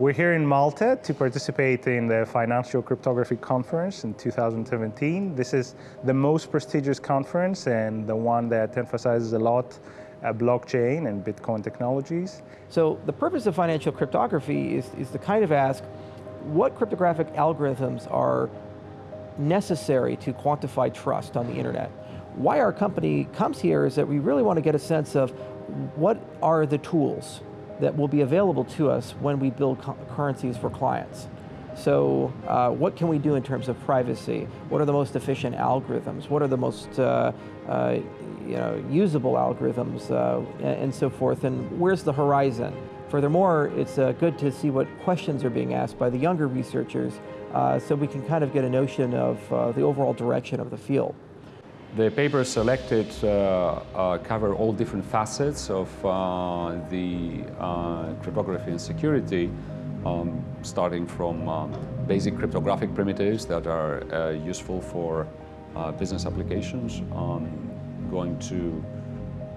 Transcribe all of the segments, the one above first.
We're here in Malta to participate in the Financial Cryptography Conference in 2017. This is the most prestigious conference and the one that emphasizes a lot uh, blockchain and Bitcoin technologies. So the purpose of financial cryptography is, is to kind of ask what cryptographic algorithms are necessary to quantify trust on the internet. Why our company comes here is that we really want to get a sense of what are the tools that will be available to us when we build currencies for clients. So uh, what can we do in terms of privacy? What are the most efficient algorithms? What are the most uh, uh, you know, usable algorithms uh, and, so forth? And where's the horizon? Furthermore, it's uh, good to see what questions are being asked by the younger researchers uh, so we can kind of get a notion of the overall direction of the field. The papers selected uh, uh, cover all different facets of uh, the uh, cryptography and security, um, starting from basic cryptographic primitives that are uh, useful for uh, business applications, um, going to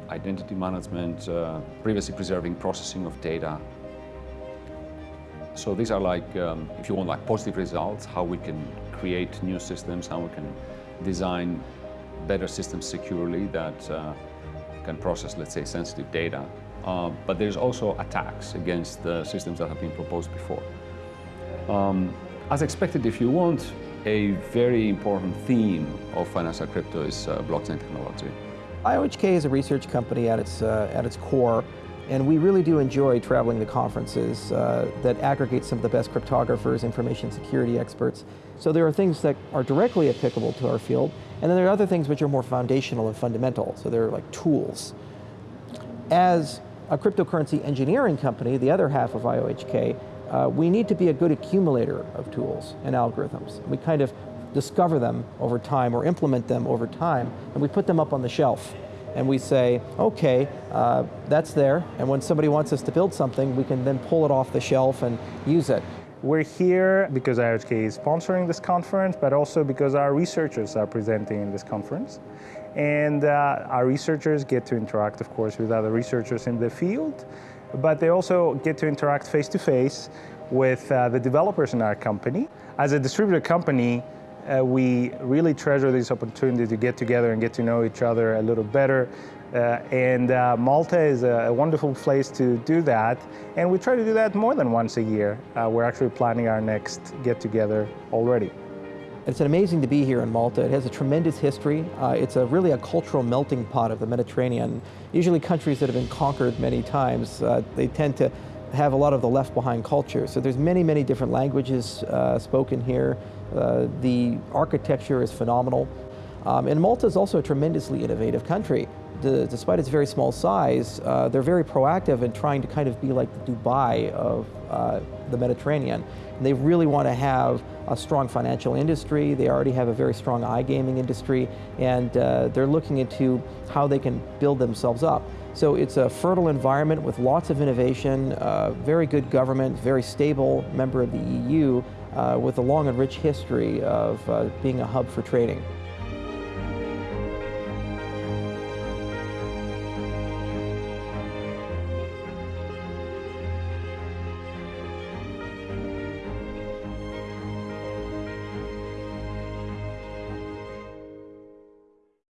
identity management, privacy preserving processing of data. So these are like, um, if you want like positive results, how we can create new systems, how we can design better systems securely that uh, can process, let's say, sensitive data. Uh, but there's also attacks against the systems that have been proposed before. Um, as expected, if you want, a very important theme of financial crypto is uh, blockchain technology. IOHK is a research company at its, uh, at its core, and we really do enjoy traveling to conferences uh, that aggregate some of the best cryptographers, information security experts. So there are things that are directly applicable to our field, and then there are other things which are more foundational and fundamental, so they're like tools. As a cryptocurrency engineering company, the other half of IOHK, uh, we need to be a good accumulator of tools and algorithms. We kind of discover them over time or implement them over time, and we put them up on the shelf. And we say, okay, uh, that's there, and when somebody wants us to build something, we can then pull it off the shelf and use it. We're here because IOHK is sponsoring this conference, but also because our researchers are presenting in this conference. And uh, our researchers get to interact, of course, with other researchers in the field, but they also get to interact face-to-face -face with uh, the developers in our company. As a distributed company, uh, we really treasure this opportunity to get together and get to know each other a little better, uh, and uh, Malta is a, a, wonderful place to do that. And we try to do that more than once a year. Uh, we're actually planning our next get-together already. It's amazing to be here in Malta. It has a tremendous history. Uh, it's a really a cultural melting pot of the Mediterranean. Usually countries that have been conquered many times, uh, they tend to have a lot of the left behind culture. So there's many, many different languages uh, spoken here. the architecture is phenomenal. Um, and Malta is also a tremendously innovative country despite its very small size, uh, they're very proactive in trying to kind of be like the Dubai of uh, the Mediterranean. And they really want to have a strong financial industry. They already have a very strong iGaming industry, and uh, they're looking into how they can build themselves up. So it's a fertile environment with lots of innovation, uh, very good government, very stable member of the EU, uh, with a long and rich history of uh, being a hub for trading.